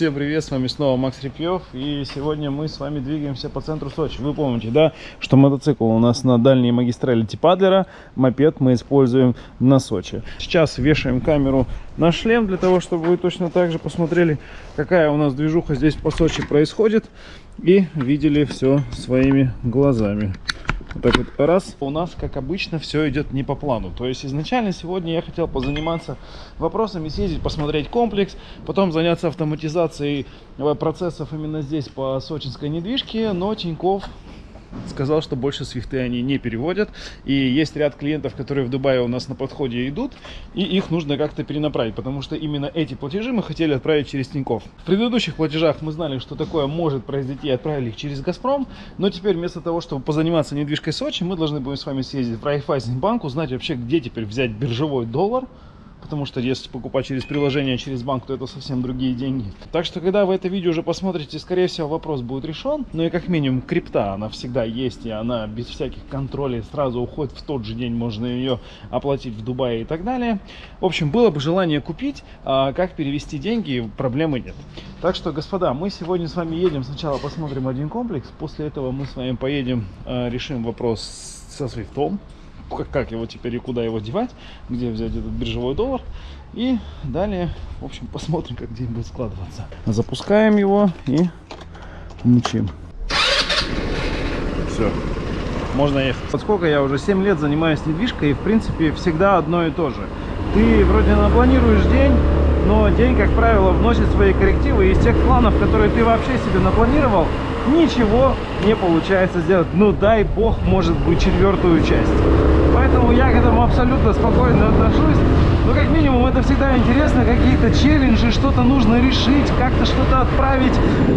Всем привет, с вами снова Макс Репьев И сегодня мы с вами двигаемся по центру Сочи. Вы помните, да, что мотоцикл у нас на дальней магистрали типа Адлера Мопед мы используем на Сочи. Сейчас вешаем камеру на шлем Для того, чтобы вы точно так же посмотрели Какая у нас движуха здесь по Сочи происходит И видели все своими глазами вот так вот раз. У нас, как обычно, все идет не по плану. То есть изначально сегодня я хотел позаниматься вопросами, съездить, посмотреть комплекс, потом заняться автоматизацией э, процессов именно здесь по сочинской недвижке, но Тиньков сказал, что больше свифты они не переводят. И есть ряд клиентов, которые в Дубае у нас на подходе идут, и их нужно как-то перенаправить, потому что именно эти платежи мы хотели отправить через Тинькофф. В предыдущих платежах мы знали, что такое может произойти, и отправили их через Газпром, но теперь вместо того, чтобы позаниматься недвижкой Сочи, мы должны будем с вами съездить в Райфайзенбанк, узнать вообще, где теперь взять биржевой доллар, потому что если покупать через приложение, через банк, то это совсем другие деньги. Так что, когда вы это видео уже посмотрите, скорее всего, вопрос будет решен. Ну и как минимум, крипта, она всегда есть, и она без всяких контролей сразу уходит в тот же день, можно ее оплатить в Дубае и так далее. В общем, было бы желание купить, а как перевести деньги, проблемы нет. Так что, господа, мы сегодня с вами едем, сначала посмотрим один комплекс, после этого мы с вами поедем, а, решим вопрос со свифтом как, его теперь и куда его девать, где взять этот биржевой доллар. И далее, в общем, посмотрим, как день будет складываться. Запускаем его и мучим. Все, можно ехать. Поскольку я уже 7 лет занимаюсь недвижкой, и в принципе всегда одно и то же. Ты вроде напланируешь день, но день, как правило, вносит свои коррективы. Из тех планов, которые ты вообще себе напланировал, ничего не получается сделать. Ну дай бог, может быть, четвертую часть. Поэтому я к этому абсолютно спокойно отношусь. Но как минимум это всегда интересно, какие-то челленджи, что-то нужно решить, как-то что-то отправить.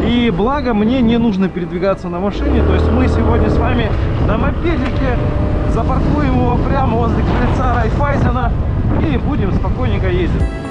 И благо мне не нужно передвигаться на машине. То есть мы сегодня с вами на мопедике запаркуем его прямо возле крыльца Райфайзена и будем спокойненько ездить.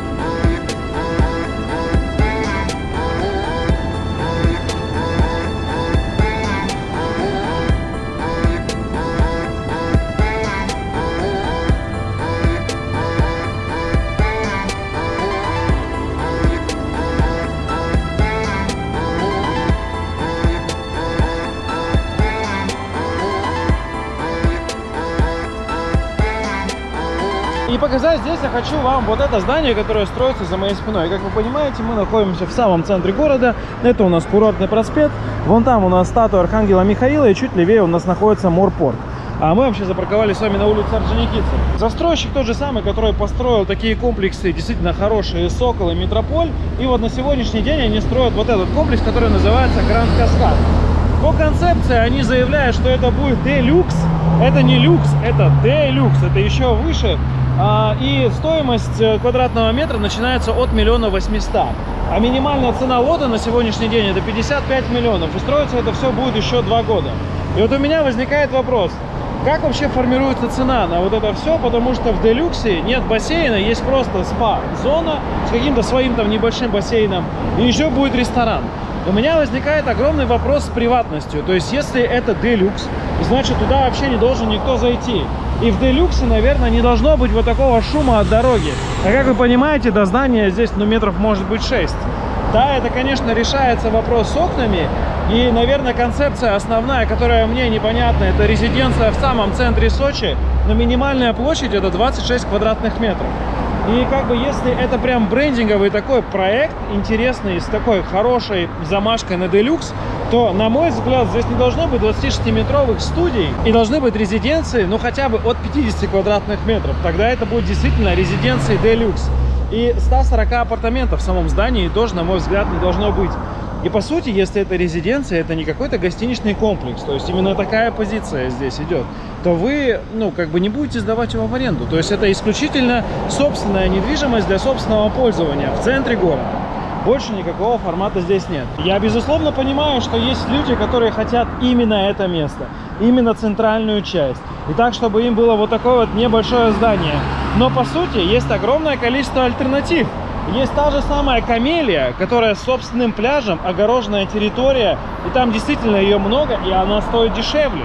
Показать здесь я хочу вам вот это здание, которое строится за моей спиной. Как вы понимаете, мы находимся в самом центре города. Это у нас курортный проспект. Вон там у нас статуя Архангела Михаила, и чуть левее у нас находится Морпорт. А мы вообще запарковались с вами на улице Орджоникидзе. Застройщик тот же самый, который построил такие комплексы, действительно хорошие, Сокол и Метрополь. И вот на сегодняшний день они строят вот этот комплекс, который называется Гранд Каскад. По концепции они заявляют, что это будет делюкс. Это не люкс, это делюкс, это еще выше. А, и стоимость э, квадратного метра начинается от миллиона восьмиста. А минимальная цена лота на сегодняшний день это 55 миллионов. И строится это все будет еще два года. И вот у меня возникает вопрос. Как вообще формируется цена на вот это все? Потому что в Делюксе нет бассейна, есть просто спа-зона с каким-то своим там небольшим бассейном. И еще будет ресторан. У меня возникает огромный вопрос с приватностью. То есть, если это Делюкс, значит, туда вообще не должен никто зайти. И в Делюксе, наверное, не должно быть вот такого шума от дороги. А как вы понимаете, до здания здесь, ну, метров может быть 6. Да, это, конечно, решается вопрос с окнами. И, наверное, концепция основная, которая мне непонятна, это резиденция в самом центре Сочи. Но минимальная площадь это 26 квадратных метров. И как бы если это прям брендинговый такой проект, интересный, с такой хорошей замашкой на Deluxe, то, на мой взгляд, здесь не должно быть 26-метровых студий и должны быть резиденции, ну, хотя бы от 50 квадратных метров. Тогда это будет действительно резиденции Deluxe. И 140 апартаментов в самом здании тоже, на мой взгляд, не должно быть. И по сути, если это резиденция, это не какой-то гостиничный комплекс, то есть именно такая позиция здесь идет, то вы, ну, как бы не будете сдавать его в аренду. То есть это исключительно собственная недвижимость для собственного пользования в центре города. Больше никакого формата здесь нет. Я, безусловно, понимаю, что есть люди, которые хотят именно это место, именно центральную часть. И так, чтобы им было вот такое вот небольшое здание. Но, по сути, есть огромное количество альтернатив. Есть та же самая Камелия, которая с собственным пляжем, огороженная территория, и там действительно ее много, и она стоит дешевле.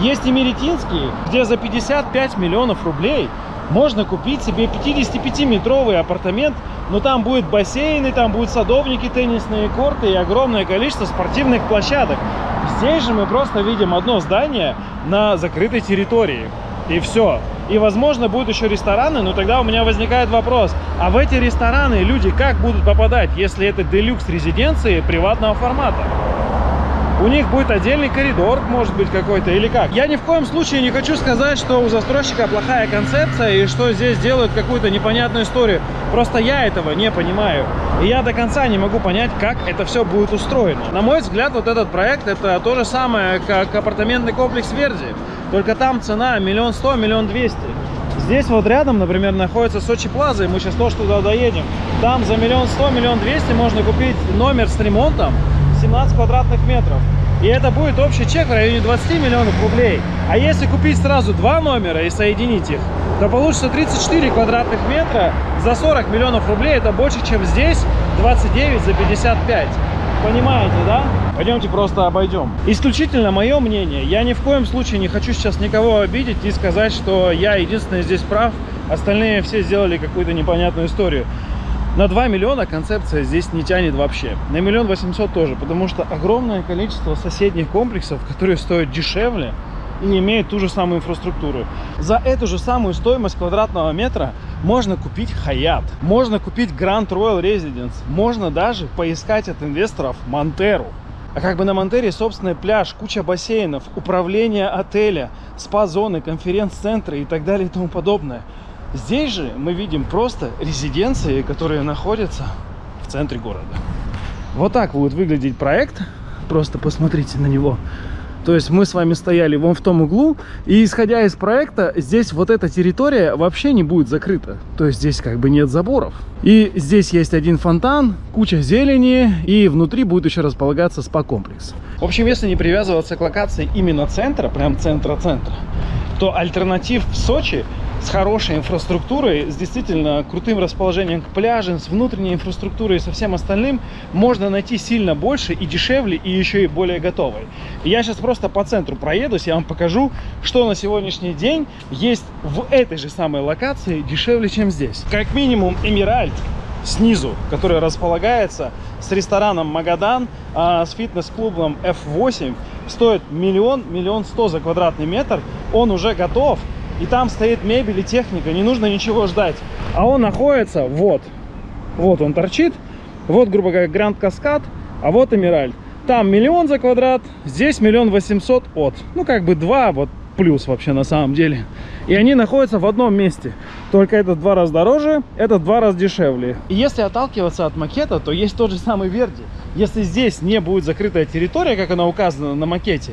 Есть и Меретинский, где за 55 миллионов рублей можно купить себе 55-метровый апартамент но там будет бассейны, там будут садовники, теннисные корты и огромное количество спортивных площадок. Здесь же мы просто видим одно здание на закрытой территории. И все. И, возможно, будут еще рестораны, но тогда у меня возникает вопрос, а в эти рестораны люди как будут попадать, если это делюкс резиденции приватного формата? у них будет отдельный коридор, может быть, какой-то, или как. Я ни в коем случае не хочу сказать, что у застройщика плохая концепция, и что здесь делают какую-то непонятную историю. Просто я этого не понимаю. И я до конца не могу понять, как это все будет устроено. На мой взгляд, вот этот проект, это то же самое, как апартаментный комплекс Верди. Только там цена миллион сто, миллион двести. Здесь вот рядом, например, находится Сочи Плаза, и мы сейчас тоже туда доедем. Там за миллион сто, миллион двести можно купить номер с ремонтом 17 квадратных метров. И это будет общий чек в районе 20 миллионов рублей. А если купить сразу два номера и соединить их, то получится 34 квадратных метра за 40 миллионов рублей. Это больше, чем здесь 29 за 55. Понимаете, да? Пойдемте просто обойдем. Исключительно мое мнение. Я ни в коем случае не хочу сейчас никого обидеть и сказать, что я единственный здесь прав. Остальные все сделали какую-то непонятную историю. На 2 миллиона концепция здесь не тянет вообще. На миллион восемьсот тоже, потому что огромное количество соседних комплексов, которые стоят дешевле и имеют ту же самую инфраструктуру. За эту же самую стоимость квадратного метра можно купить Хаят, можно купить Grand Royal Residence, можно даже поискать от инвесторов Монтеру. А как бы на Монтере собственный пляж, куча бассейнов, управление отеля, спа-зоны, конференц-центры и так далее и тому подобное – Здесь же мы видим просто резиденции, которые находятся в центре города. Вот так будет выглядеть проект. Просто посмотрите на него. То есть мы с вами стояли вон в том углу, и исходя из проекта, здесь вот эта территория вообще не будет закрыта. То есть здесь как бы нет заборов. И здесь есть один фонтан, куча зелени, и внутри будет еще располагаться спа-комплекс. В общем, если не привязываться к локации именно центра, прям центра-центра, то альтернатив в Сочи с хорошей инфраструктурой, с действительно крутым расположением к пляжам, с внутренней инфраструктурой и со всем остальным, можно найти сильно больше и дешевле, и еще и более готовой. Я сейчас просто по центру проедусь, я вам покажу, что на сегодняшний день есть в этой же самой локации дешевле, чем здесь. Как минимум Эмиральд снизу, который располагается с рестораном Магадан, а, с фитнес-клубом F8, стоит миллион, миллион сто за квадратный метр. Он уже готов, и там стоит мебель и техника, не нужно ничего ждать. А он находится вот, вот он торчит, вот, грубо говоря, Гранд Каскад, а вот Эмиральд. Там миллион за квадрат, здесь миллион восемьсот от. Ну, как бы два вот плюс вообще на самом деле. И они находятся в одном месте. Только этот два раза дороже, этот два раза дешевле. И если отталкиваться от макета, то есть тот же самый Верди. Если здесь не будет закрытая территория, как она указана на макете,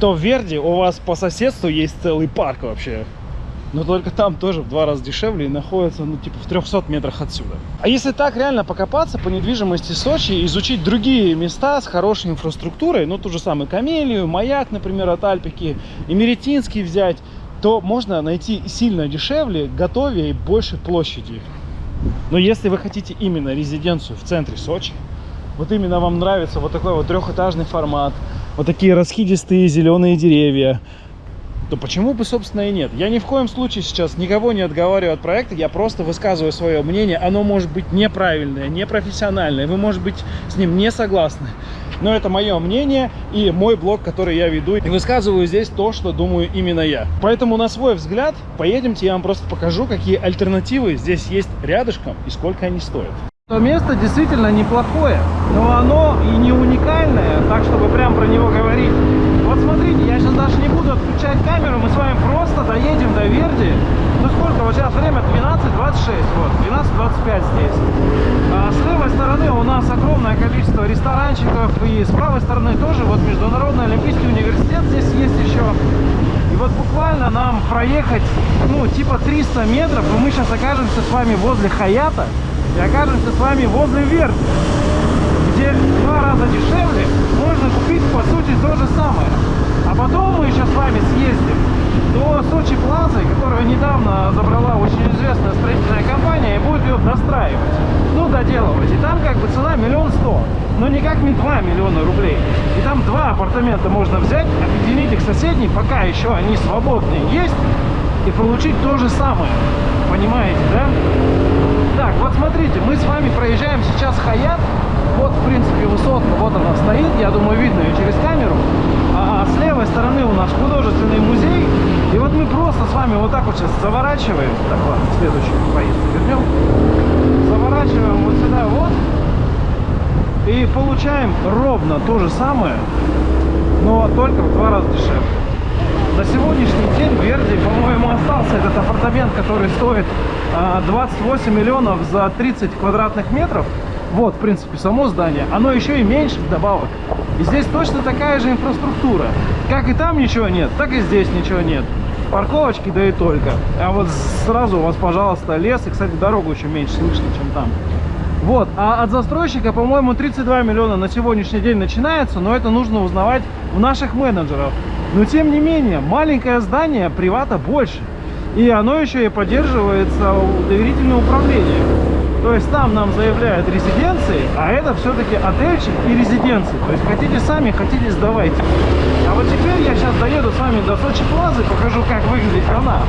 то в Верди у вас по соседству есть целый парк вообще но только там тоже в два раза дешевле и находится, ну, типа, в 300 метрах отсюда. А если так реально покопаться по недвижимости Сочи, изучить другие места с хорошей инфраструктурой, ну, ту же самую Камелию, Маяк, например, от Альпики, Эмеретинский взять, то можно найти сильно дешевле, готовее и больше площади. Но если вы хотите именно резиденцию в центре Сочи, вот именно вам нравится вот такой вот трехэтажный формат, вот такие расхидистые зеленые деревья, то почему бы, собственно, и нет? Я ни в коем случае сейчас никого не отговариваю от проекта, я просто высказываю свое мнение. Оно может быть неправильное, непрофессиональное, вы, может быть, с ним не согласны. Но это мое мнение и мой блог, который я веду. И высказываю здесь то, что думаю именно я. Поэтому на свой взгляд, поедемте, я вам просто покажу, какие альтернативы здесь есть рядышком и сколько они стоят. То место действительно неплохое, но оно и не уникальное, так чтобы прям про него говорить. Смотрите, я сейчас даже не буду отключать камеру, мы с вами просто доедем до Верди. Ну сколько, вот сейчас время 12.26, вот, 12.25 здесь. А с левой стороны у нас огромное количество ресторанчиков, и с правой стороны тоже, вот Международный Олимпийский университет здесь есть еще. И вот буквально нам проехать, ну, типа 300 метров, и мы сейчас окажемся с вами возле Хаята и окажемся с вами возле Верди, где в два раза дешевле можно купить по сути то же самое. А потом мы еще с вами съездим до Сочи Плазы, которую недавно забрала очень известная строительная компания и будет ее достраивать, ну доделывать. И там как бы цена миллион сто, но никак не 2 миллиона рублей. И там два апартамента можно взять, объединить их соседней, пока еще они свободные есть, и получить то же самое. понимаете, да? Так, вот смотрите, мы с вами проезжаем сейчас Хаят. Вот, в принципе, высотка, вот она стоит, я думаю, видно ее через камеру. А с левой стороны у нас художественный музей. И вот мы просто с вами вот так вот сейчас заворачиваем. Так, ладно, следующий поездку вернем. Заворачиваем вот сюда вот. И получаем ровно то же самое, но только в два раза дешевле. На сегодняшний день Верди, по-моему, остался этот апартамент, который стоит 28 а, миллионов за 30 квадратных метров. Вот, в принципе, само здание. Оно еще и меньше вдобавок. И здесь точно такая же инфраструктура. Как и там ничего нет, так и здесь ничего нет. Парковочки, да и только. А вот сразу у вас, пожалуйста, лес. И, кстати, дорогу еще меньше слышно, чем там. Вот, а от застройщика, по-моему, 32 миллиона на сегодняшний день начинается, но это нужно узнавать у наших менеджеров. Но, тем не менее, маленькое здание привата больше. И оно еще и поддерживается доверительное управление. То есть там нам заявляют резиденции, а это все-таки отельчик и резиденции. То есть хотите сами, хотите сдавайте. А вот теперь я сейчас доеду с вами до Сочи Плазы, покажу, как выглядит она.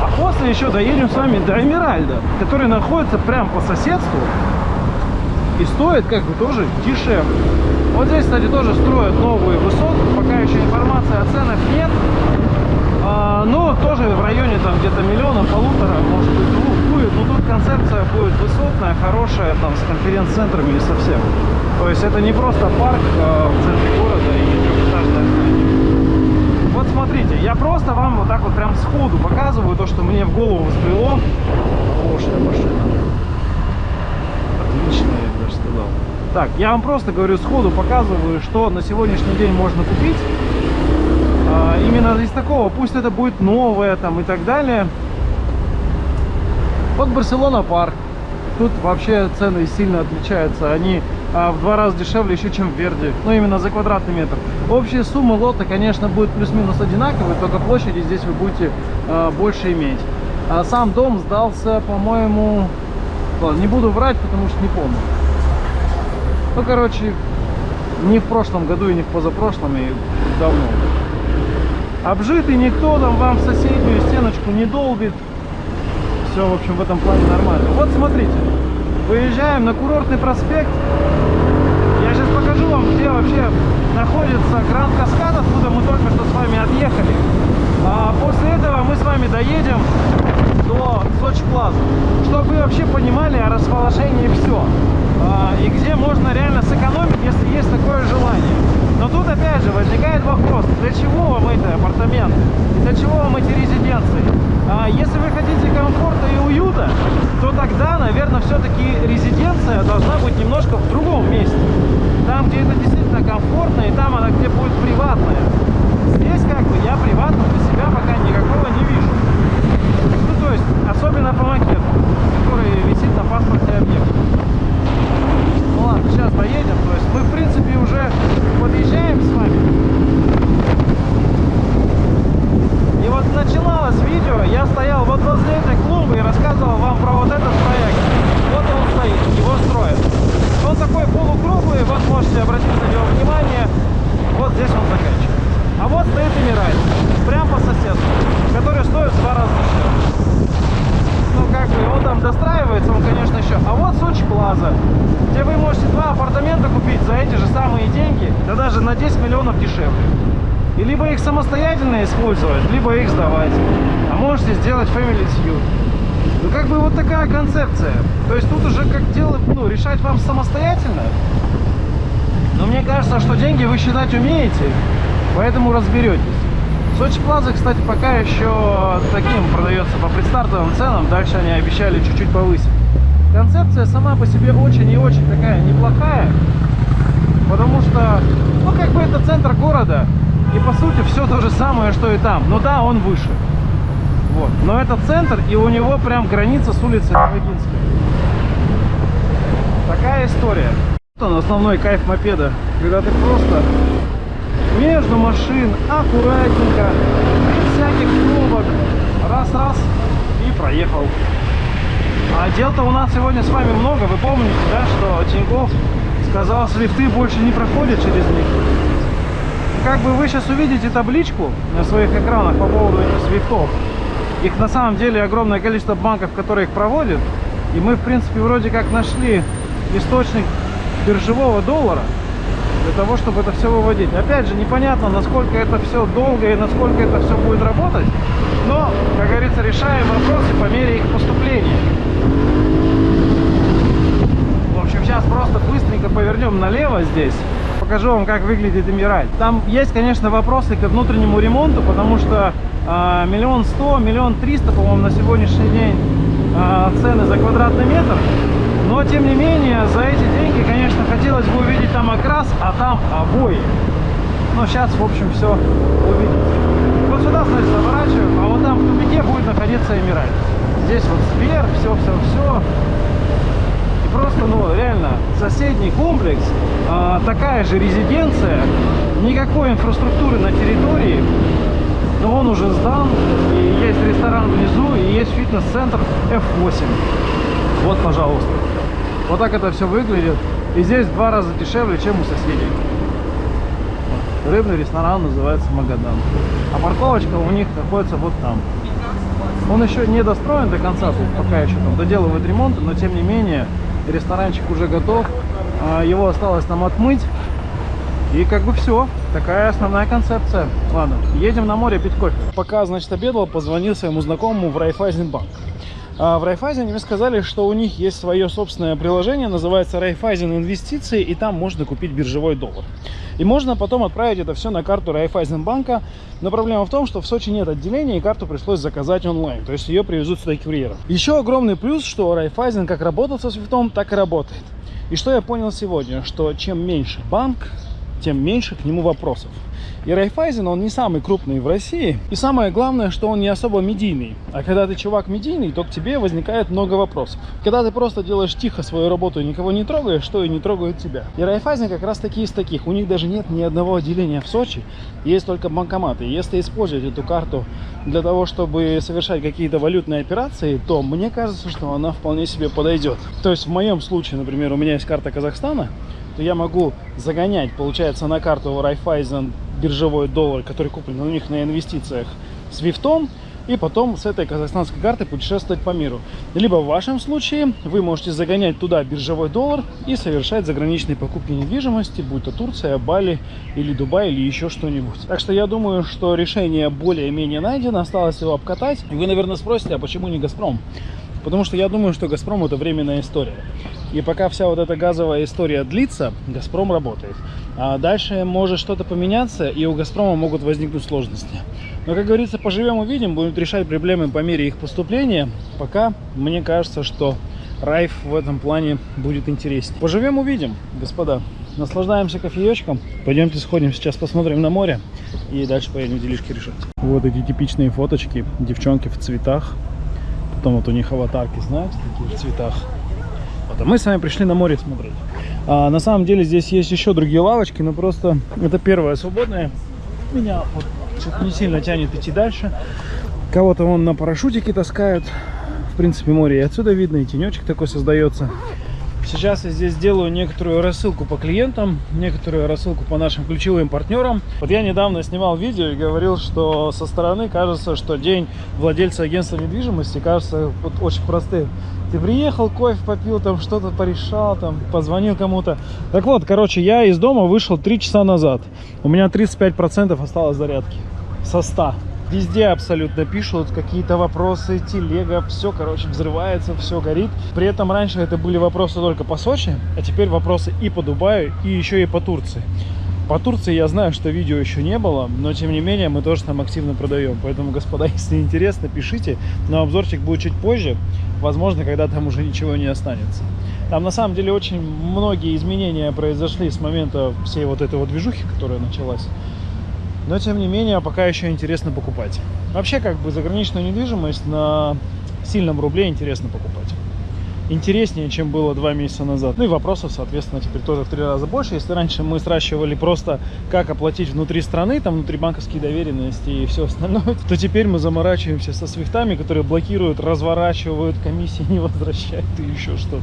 А после еще доедем с вами до Эмиральда, который находится прямо по соседству и стоит как бы тоже дешевле. Вот здесь, кстати, тоже строят новую высотку, пока еще информации о ценах нет. А, но тоже в районе там где-то миллиона, полутора, может быть, двух Но тут концепция будет высотная, хорошая, там с конференц-центрами и совсем. То есть это не просто парк а, в центре города и трехэтажное здание. Вот смотрите, я просто вам вот так вот прям сходу показываю то, что мне в голову взбрело. Хорошая машина. Отличная даже сказал. Так, я вам просто говорю сходу, показываю, что на сегодняшний день можно купить. А, именно из такого, пусть это будет новое там и так далее. Вот Барселона парк. Тут вообще цены сильно отличаются. Они а, в два раза дешевле еще, чем в Верде. Ну, именно за квадратный метр. Общая сумма лота, конечно, будет плюс-минус одинаковой, только площади здесь вы будете а, больше иметь. А сам дом сдался, по-моему... Не буду врать, потому что не помню. Ну, короче, не в прошлом году и не в позапрошлом, и давно. Обжитый никто там вам соседнюю стеночку не долбит. Все, в общем, в этом плане нормально. Вот смотрите, выезжаем на курортный проспект. Я сейчас покажу вам, где вообще находится Гранд Каскад, откуда мы только что с вами отъехали. А после этого мы с вами доедем до Сочи Плаза, чтобы вы вообще понимали о расположении все. А, и где можно реально сэкономить, если есть такое желание. Но тут опять же возникает вопрос, для чего вам эти апартаменты? Для чего вам эти резиденции? А если вы хотите комфорта и уюта, то тогда, наверное, все-таки резиденция должна быть немножко в другом месте. Там, где это действительно комфортно, и там она где будет приватная. Здесь как бы я приватно для себя пока никакого не вижу. Ну, то есть, особенно по макету, который висит на паспорте объекта. Ну ладно, сейчас доедем. То есть мы, в принципе, уже подъезжаем с вами. И начиналось видео, я стоял вот возле этой клумбы и рассказывал вам про вот этот проект. Вот он стоит, его строят. Он такой полукруглый, вот можете обратить на него внимание. Вот здесь он заканчивается. А вот стоит Эмирайт, прям по соседству, который стоит в два раза дешевле ну как бы он там достраивается, он конечно еще. А вот Сочи Плаза, где вы можете два апартамента купить за эти же самые деньги, да даже на 10 миллионов дешевле. И либо их самостоятельно использовать, либо их сдавать. А можете сделать Family Suite. Ну как бы вот такая концепция. То есть тут уже как дело, ну, решать вам самостоятельно. Но мне кажется, что деньги вы считать умеете, поэтому разберетесь. Сочи Плаза, кстати, пока еще таким продается по предстартовым ценам. Дальше они обещали чуть-чуть повысить. Концепция сама по себе очень и очень такая неплохая. Потому что, ну, как бы это центр города. И по сути все то же самое, что и там. Но да, он выше. Вот. Но это центр, и у него прям граница с улицей Новогинской. Такая история. Вот он, основной кайф мопеда. Когда ты просто между машин, аккуратненько, без всяких пробок. Раз-раз и проехал. А дел-то у нас сегодня с вами много. Вы помните, да, что Тинькофф сказал, что лифты больше не проходят через них. Как бы вы сейчас увидите табличку на своих экранах по поводу этих свифтов. Их на самом деле огромное количество банков, которые их проводят. И мы, в принципе, вроде как нашли источник биржевого доллара для того, чтобы это все выводить. Опять же, непонятно, насколько это все долго и насколько это все будет работать. Но, как говорится, решаем вопросы по мере их поступления. В общем, сейчас просто быстренько повернем налево здесь. Покажу вам, как выглядит Эмираль. Там есть, конечно, вопросы к внутреннему ремонту, потому что а, миллион сто, миллион триста, по-моему, на сегодняшний день а, цены за квадратный метр. Но, тем не менее, за эти деньги, конечно, хотелось бы увидеть там окрас, а там обои. Но сейчас, в общем, все увидите. Вот сюда, значит, заворачиваем, а вот там в тупике будет находиться Эмираль. Здесь вот сквер, все-все-все. Просто, ну, реально, соседний комплекс, а, такая же резиденция, никакой инфраструктуры на территории, но он уже сдан, и есть ресторан внизу, и есть фитнес-центр F8. Вот, пожалуйста. Вот так это все выглядит. И здесь в два раза дешевле, чем у соседей. Рыбный ресторан называется Магадан. А парковочка у них находится вот там. Он еще не достроен до конца, тут пока еще там доделывают ремонт, но тем не менее ресторанчик уже готов. А, его осталось нам отмыть. И как бы все. Такая основная концепция. Ладно, едем на море пить кофе. Пока, значит, обедал, позвонил своему знакомому в Райфайзенбанк. А в Райфайзене мне сказали, что у них есть свое собственное приложение, называется Райфайзен Инвестиции, и там можно купить биржевой доллар. И можно потом отправить это все на карту Райфайзенбанка. Но проблема в том, что в Сочи нет отделения, и карту пришлось заказать онлайн. То есть ее привезут сюда курьером. Еще огромный плюс, что Райфайзен как работал со Свифтом, так и работает. И что я понял сегодня, что чем меньше банк, тем меньше к нему вопросов. И Райфайзен, он не самый крупный в России. И самое главное, что он не особо медийный. А когда ты чувак медийный, то к тебе возникает много вопросов. Когда ты просто делаешь тихо свою работу и никого не трогаешь, то и не трогают тебя. И Райфайзен как раз таки из таких. У них даже нет ни одного отделения в Сочи. Есть только банкоматы. Если использовать эту карту для того, чтобы совершать какие-то валютные операции, то мне кажется, что она вполне себе подойдет. То есть в моем случае, например, у меня есть карта Казахстана, то я могу загонять, получается, на карту Райфайзен биржевой доллар, который куплен у них на инвестициях с Вифтом, и потом с этой казахстанской карты путешествовать по миру. Либо в вашем случае вы можете загонять туда биржевой доллар и совершать заграничные покупки недвижимости, будь то Турция, Бали или Дубай или еще что-нибудь. Так что я думаю, что решение более-менее найдено, осталось его обкатать. И вы, наверное, спросите, а почему не Газпром? Потому что я думаю, что Газпром это временная история. И пока вся вот эта газовая история длится, Газпром работает. А дальше может что-то поменяться, и у Газпрома могут возникнуть сложности. Но, как говорится, поживем увидим, будем решать проблемы по мере их поступления. Пока мне кажется, что Райф в этом плане будет интереснее. Поживем увидим, господа. Наслаждаемся кофеечком. Пойдемте сходим сейчас посмотрим на море и дальше поедем делишки решать. Вот эти типичные фоточки. Девчонки в цветах. Потом вот у них аватарки, знаете, такие в цветах. Вот, а мы с вами пришли на море смотреть. А, на самом деле здесь есть еще другие лавочки, но просто это первая свободная. Меня вот что-то не сильно тянет идти дальше. Кого-то вон на парашютике таскают. В принципе, море и отсюда видно, и тенечек такой создается. Сейчас я здесь делаю некоторую рассылку по клиентам, некоторую рассылку по нашим ключевым партнерам. Вот я недавно снимал видео и говорил, что со стороны кажется, что день владельца агентства недвижимости кажется вот очень простым. Ты приехал, кофе попил, там что-то порешал, там позвонил кому-то. Так вот, короче, я из дома вышел 3 часа назад. У меня 35% осталось зарядки со 100. Везде абсолютно пишут какие-то вопросы, телега, все, короче, взрывается, все горит. При этом раньше это были вопросы только по Сочи, а теперь вопросы и по Дубаю, и еще и по Турции. По Турции я знаю, что видео еще не было, но тем не менее мы тоже там активно продаем. Поэтому, господа, если интересно, пишите. Но обзорчик будет чуть позже. Возможно, когда там уже ничего не останется. Там на самом деле очень многие изменения произошли с момента всей вот этой вот движухи, которая началась. Но, тем не менее, пока еще интересно покупать. Вообще, как бы, заграничную недвижимость на сильном рубле интересно покупать. Интереснее, чем было два месяца назад. Ну и вопросов, соответственно, теперь тоже в три раза больше. Если раньше мы сращивали просто, как оплатить внутри страны, там внутри банковские доверенности и все остальное, то теперь мы заморачиваемся со свифтами, которые блокируют, разворачивают, комиссии не возвращают и еще что-то.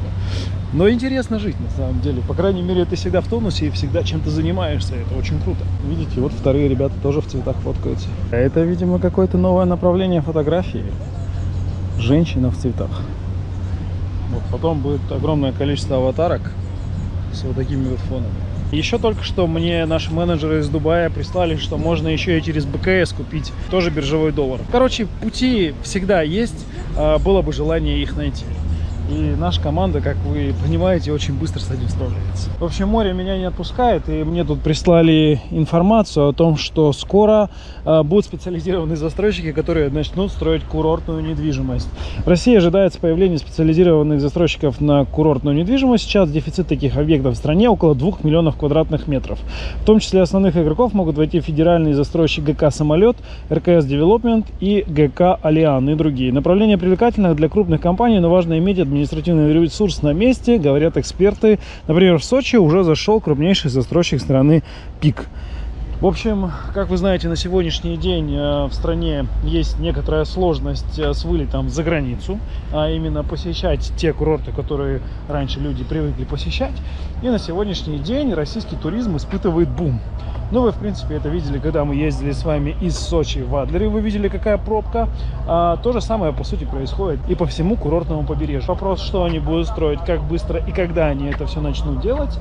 Но интересно жить, на самом деле. По крайней мере, ты всегда в тонусе и всегда чем-то занимаешься. Это очень круто. Видите, вот вторые ребята тоже в цветах фоткаются. Это, видимо, какое-то новое направление фотографии. Женщина в цветах. Вот потом будет огромное количество аватарок с вот такими вот фонами. Еще только что мне наши менеджеры из Дубая прислали, что можно еще и через БКС купить тоже биржевой доллар. Короче, пути всегда есть, а, было бы желание их найти. И наша команда, как вы понимаете, очень быстро с этим справляется. В общем, море меня не отпускает, и мне тут прислали информацию о том, что скоро э, будут специализированные застройщики, которые начнут строить курортную недвижимость. В России ожидается появление специализированных застройщиков на курортную недвижимость. Сейчас дефицит таких объектов в стране около 2 миллионов квадратных метров. В том числе основных игроков могут войти федеральный застройщик ГК «Самолет», РКС Девелопмент и ГК «Алиан» и другие. Направление привлекательных для крупных компаний, но важно иметь административную административный ресурс на месте, говорят эксперты. Например, в Сочи уже зашел крупнейший застройщик страны ПИК. В общем, как вы знаете, на сегодняшний день э, в стране есть некоторая сложность э, с вылетом за границу, а именно посещать те курорты, которые раньше люди привыкли посещать. И на сегодняшний день российский туризм испытывает бум. Ну, вы, в принципе, это видели, когда мы ездили с вами из Сочи в Адлере. Вы видели, какая пробка. А, то же самое, по сути, происходит и по всему курортному побережью. Вопрос, что они будут строить, как быстро и когда они это все начнут делать.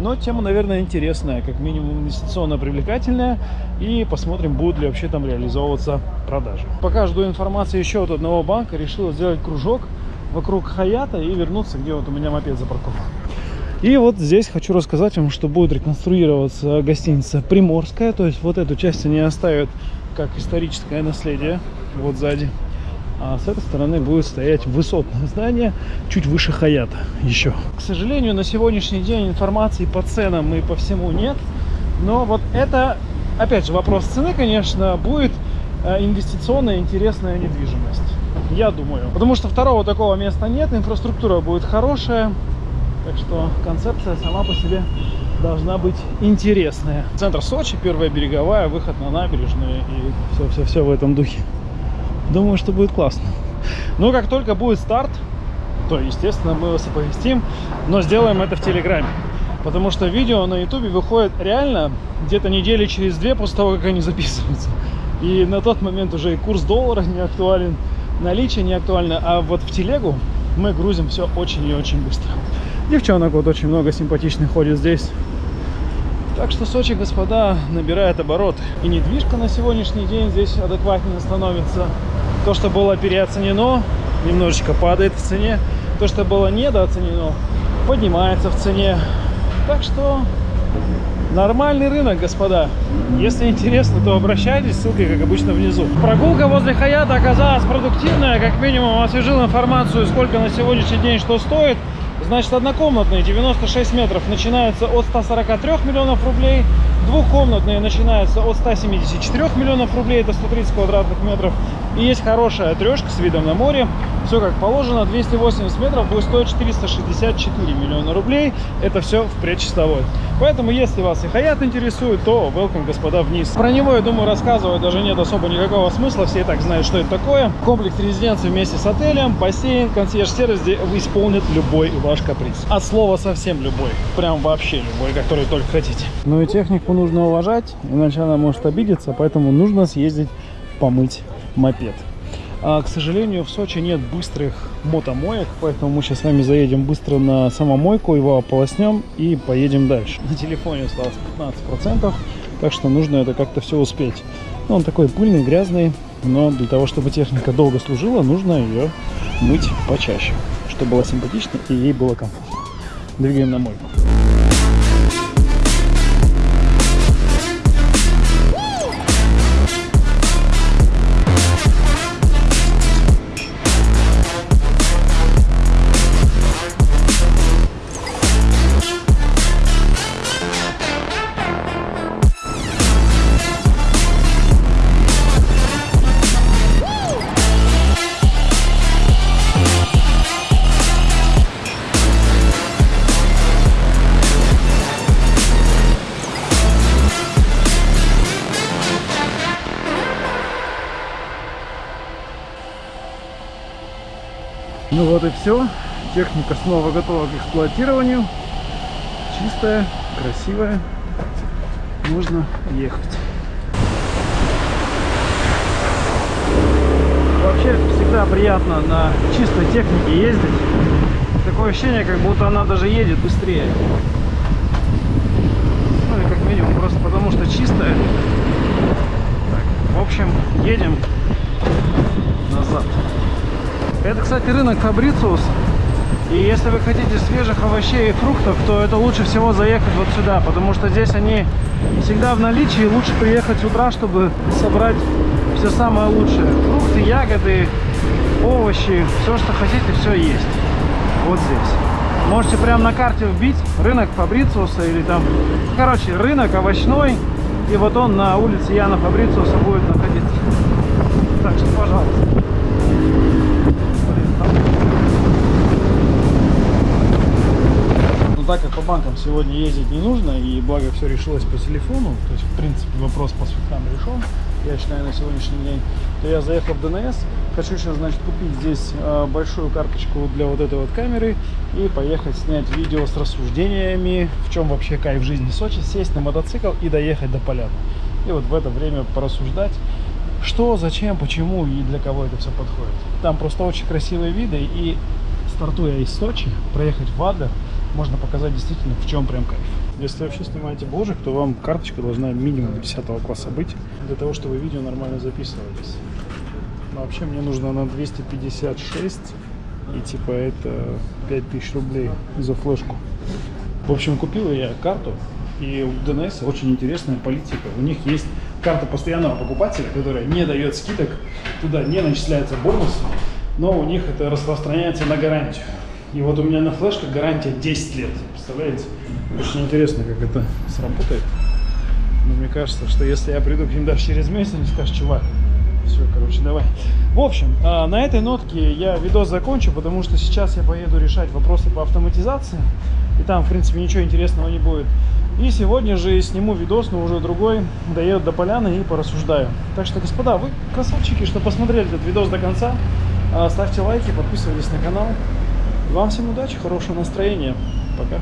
Но тема, наверное, интересная, как минимум инвестиционно привлекательная. И посмотрим, будут ли вообще там реализовываться продажи. Пока жду информации еще от одного банка, решил сделать кружок вокруг Хаята и вернуться, где вот у меня мопед запаркован. И вот здесь хочу рассказать вам, что будет реконструироваться гостиница Приморская. То есть вот эту часть они оставят как историческое наследие, вот сзади. А с этой стороны будет стоять высотное здание, чуть выше Хаята еще. К сожалению, на сегодняшний день информации по ценам и по всему нет. Но вот это, опять же, вопрос цены, конечно, будет э, инвестиционная интересная недвижимость. Я думаю. Потому что второго такого места нет, инфраструктура будет хорошая, так что концепция сама по себе должна быть интересная. Центр Сочи, первая береговая, выход на набережную и все-все-все в этом духе. Думаю, что будет классно. Но как только будет старт, то, естественно, мы вас оповестим, но сделаем это в Телеграме. Потому что видео на Ютубе выходит реально где-то недели через две после того, как они записываются. И на тот момент уже и курс доллара не актуален, наличие не актуально, а вот в телегу мы грузим все очень и очень быстро. Девчонок вот очень много симпатичных ходит здесь. Так что Сочи, господа, набирает оборот. И недвижка на сегодняшний день здесь адекватнее становится. То, что было переоценено, немножечко падает в цене. То, что было недооценено, поднимается в цене. Так что нормальный рынок, господа. Если интересно, то обращайтесь, ссылка, как обычно, внизу. Прогулка возле Хаята оказалась продуктивная. Как минимум освежил информацию, сколько на сегодняшний день что стоит. Значит, однокомнатные 96 метров начинаются от 143 миллионов рублей, двухкомнатные начинаются от 174 миллионов рублей, это 130 квадратных метров. И есть хорошая трешка с видом на море, все как положено, 280 метров будет стоить 464 миллиона рублей, это все в предчистовой. Поэтому, если вас и Хаят интересует, то welcome, господа, вниз. Про него, я думаю, рассказывать даже нет особо никакого смысла, все и так знают, что это такое. Комплекс резиденции вместе с отелем, бассейн, консьерж-сервис, где исполнит любой ваш каприз. От слова совсем любой, прям вообще любой, который только хотите. Ну и технику нужно уважать, иначе она может обидеться, поэтому нужно съездить помыть мопед. А, к сожалению, в Сочи нет быстрых мотомоек, поэтому мы сейчас с вами заедем быстро на самомойку, его ополоснем и поедем дальше. На телефоне осталось 15%, так что нужно это как-то все успеть. Ну, он такой пыльный, грязный, но для того, чтобы техника долго служила, нужно ее мыть почаще, чтобы было симпатично и ей было комфортно. Двигаем на мойку. Все. Техника снова готова к эксплуатированию. Чистая, красивая. Можно ехать. Вообще всегда приятно на чистой технике ездить. Такое ощущение, как будто она даже едет быстрее. Ну или как минимум просто потому что чистая. Так, в общем, едем назад. Это, кстати, рынок Фабрициус. И если вы хотите свежих овощей и фруктов, то это лучше всего заехать вот сюда, потому что здесь они всегда в наличии. Лучше приехать с утра, чтобы собрать все самое лучшее. Фрукты, ягоды, овощи, все, что хотите, все есть. Вот здесь. Можете прямо на карте вбить рынок Фабрициуса или там, короче, рынок овощной. И вот он на улице Яна Фабрициуса будет находиться. Так что, пожалуйста. Блин, там Но так как по банкам сегодня ездить не нужно, и благо все решилось по телефону, то есть в принципе вопрос по свифтам решен, я считаю на сегодняшний день, то я заехал в ДНС, хочу сейчас, значит, купить здесь э, большую карточку для вот этой вот камеры и поехать снять видео с рассуждениями, в чем вообще кайф жизни Сочи, сесть на мотоцикл и доехать до поляны. И вот в это время порассуждать, что, зачем, почему и для кого это все подходит. Там просто очень красивые виды и стартуя из Сочи, проехать в Адлер, можно показать действительно в чем прям кайф. Если вообще снимаете бложек, то вам карточка должна минимум 10 класса быть, для того, чтобы видео нормально записывались. Но вообще мне нужно на 256, и типа это 5000 рублей за флешку. В общем, купил я карту, и у ДНС очень интересная политика. У них есть карта постоянного покупателя, которая не дает скидок, туда не начисляются бонусы, но у них это распространяется на гарантию. И вот у меня на флешках гарантия 10 лет, представляете? Очень интересно, как это сработает. Но мне кажется, что если я приду к ним даже через месяц, они скажут, чувак, все, короче, давай. В общем, а, на этой нотке я видос закончу, потому что сейчас я поеду решать вопросы по автоматизации. И там, в принципе, ничего интересного не будет. И сегодня же сниму видос, но уже другой, доеду до поляны и порассуждаю. Так что, господа, вы красавчики, что посмотрели этот видос до конца. А, Ставьте лайки, подписывайтесь на канал. Вам всем удачи, хорошего настроения. Пока.